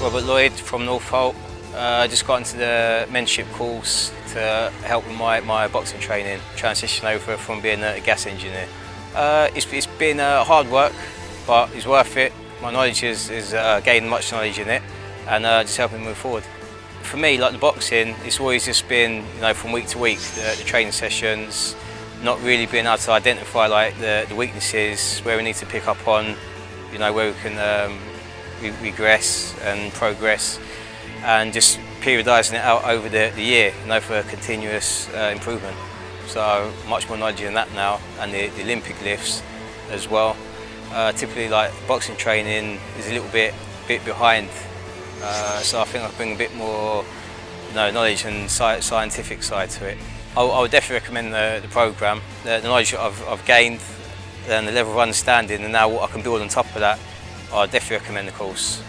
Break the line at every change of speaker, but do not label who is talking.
Robert Lloyd from Northolt. I uh, just got into the mentorship course to help with my, my boxing training, transition over from being a gas engineer. Uh, it's, it's been uh, hard work, but it's worth it. My knowledge is, is uh, gained much knowledge in it and uh, just helping move forward. For me, like the boxing, it's always just been, you know, from week to week, the, the training sessions, not really being able to identify like the, the weaknesses, where we need to pick up on, you know, where we can um, re regress and progress and just periodising it out over the, the year, you know, for continuous uh, improvement. So much more knowledge in that now, and the, the Olympic lifts as well. Uh, typically, like boxing training is a little bit bit behind, uh, so I think I bring a bit more, you know, knowledge and sci scientific side to it. I, I would definitely recommend the, the program. The, the knowledge I've, I've gained and the level of understanding, and now what I can build on top of that, I definitely recommend the course.